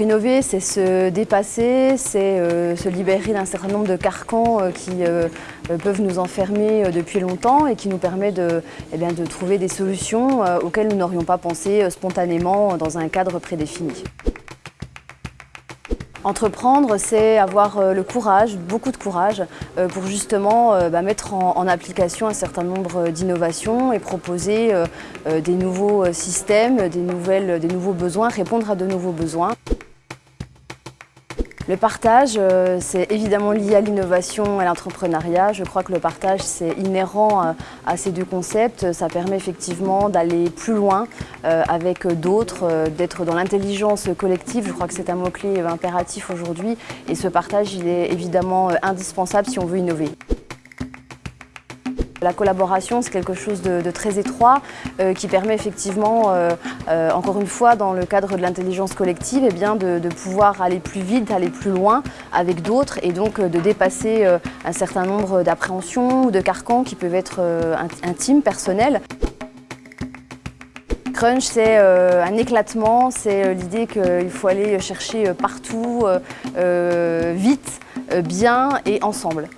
Innover, c'est se dépasser, c'est euh, se libérer d'un certain nombre de carcans euh, qui euh, peuvent nous enfermer depuis longtemps et qui nous permet de, eh trouver des solutions auxquelles nous n'aurions pas pensé spontanément dans un cadre prédéfini. Entreprendre, c'est avoir le courage, beaucoup de courage, pour justement bah, mettre en, application un certain nombre d'innovations et proposer des nouveaux systèmes, des nouveaux besoins, répondre à de nouveaux besoins. Le partage, euh, c'est évidemment lié à l'innovation et à l'entrepreneuriat. Je crois que le partage, c'est inhérent euh, à ces deux concepts. Ça permet effectivement d'aller plus loin euh, avec d'autres, d'être dans l'intelligence collective. Je crois que c'est un mot-clé impératif aujourd'hui. Et ce partage, il est évidemment indispensable si on veut innover. La collaboration, c'est quelque chose de, très étroit euh, qui permet effectivement, euh, euh, encore une fois, dans le cadre de l'intelligence collective, eh bien, de, pouvoir aller plus vite, aller plus loin avec d'autres et donc de dépasser un certain nombre d'appréhensions ou de carcans qui peuvent être intimes, personnels. Crunch, c'est un éclatement, c'est l'idée qu'il faut aller chercher partout, vite, bien et ensemble.